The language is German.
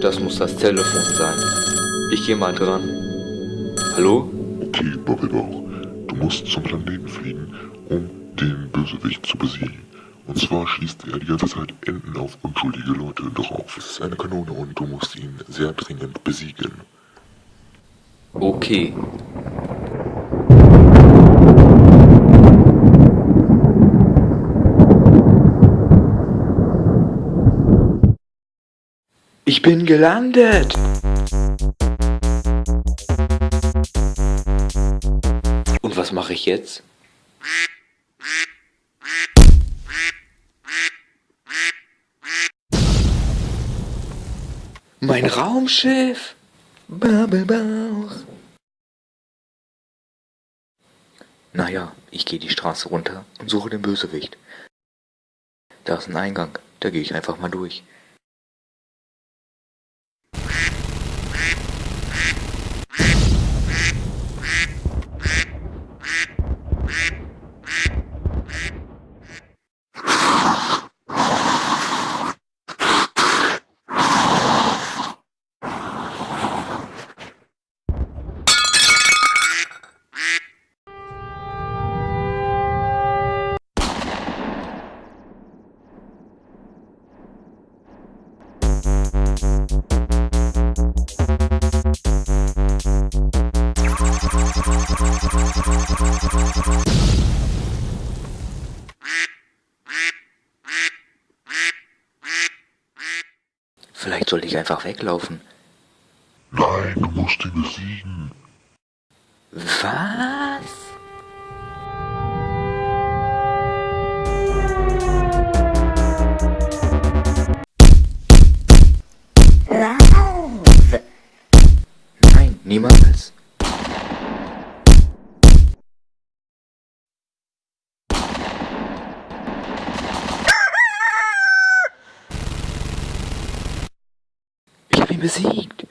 Das muss das Telefon sein. Ich gehe mal dran. Hallo? Okay, Bobby Du musst zum Planeten fliegen, um den Bösewicht zu besiegen. Und zwar schießt er die ganze Zeit Enden auf unschuldige Leute drauf. Es ist eine Kanone und du musst ihn sehr dringend besiegen. Okay. Ich bin gelandet. Und was mache ich jetzt? Mein Raumschiff. Bubblebauch. Naja, ich gehe die Straße runter und suche den Bösewicht. Da ist ein Eingang, da gehe ich einfach mal durch. Vielleicht sollte ich einfach weglaufen. Nein, du musst ihn besiegen. Was? Niemals. Ich habe ihn besiegt.